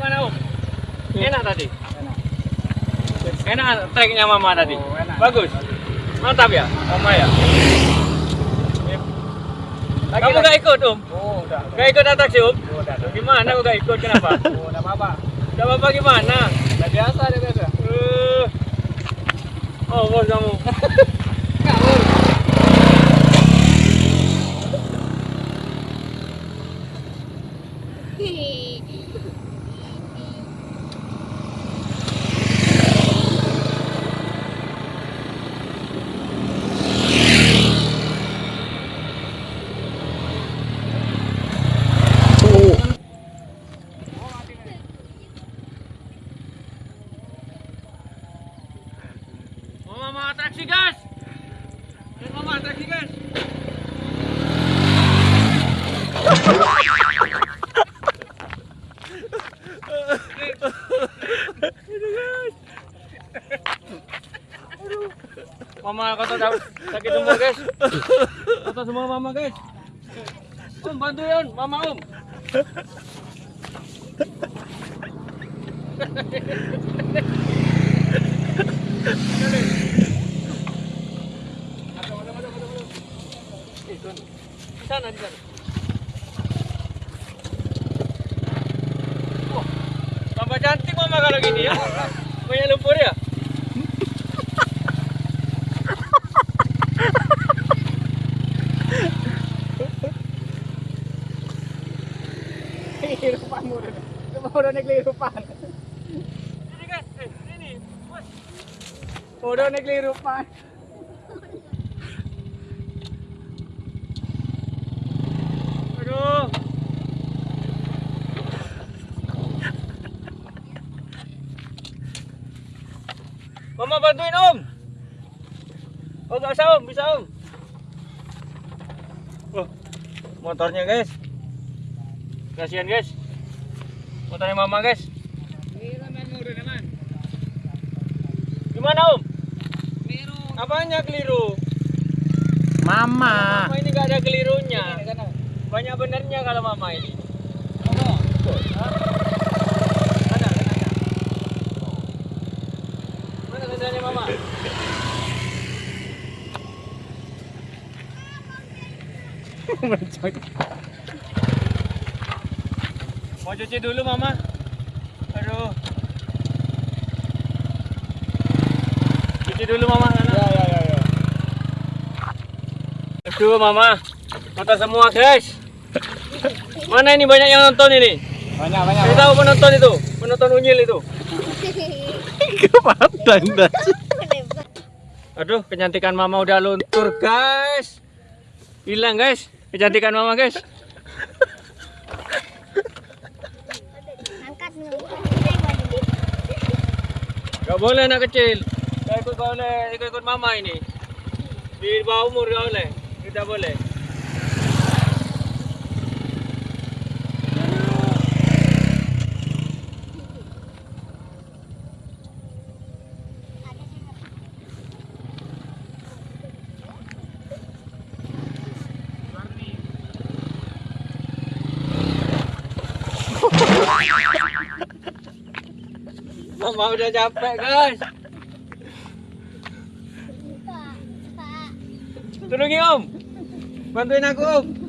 Gimana Om? Enak tadi? Enak treknya Mama tadi? Oh, enak. Bagus? Mantap ya? Mama ya? Lagi, Kamu lagi. gak ikut Om? Oh, udah. Gak ikut atraksi Om? Oh, udah, udah. Gimana kok gak ikut? Kenapa? Oh, udah apa-apa. Gak apa-apa gimana? Udah biasa, udah biasa. Eh, Oh bos kamu Mama atraksi guys. Mama atraksi guys. Mama dah- sakit semua guys? Kata semua mama guys? Om bantuin mama om. Di sana, di sana. Wah, tambah cantik mama kalau gini ya. Banyak lumpur ya. Kehirupan naik kehirupan. Ini guys, eh, ini. Bos. Udah naik kehirupan. Aduh. Mama bantuin om. Oh nggak usah om, bisa om. Oh, motornya guys. Kasihan guys. Motornya mama guys. Gimana om? Keliru. Apanya keliru? Mama. Mama ini nggak ada kelirunya. Banyak benernya kalau mama ini. Oh. Mana? Mana? Mana sendalnya mama? Mau cuci dulu mama? Aduh. Cuci dulu mama sana. Ya ya ya ya. Aduh mama, mata semua guys. Mana ini banyak yang nonton ini? Banyak banyak. Saya tahu penonton itu, penonton unyil itu. Kepadang dah. Aduh, kecantikan mama udah luntur guys. Hilang guys, kecantikan mama guys. angkat Gak boleh anak kecil. Gak ikut gak boleh ikut mama ini. Di bawah umur gak boleh. Tidak boleh. Mama udah capek guys. Tolongi om. Bantuin aku om.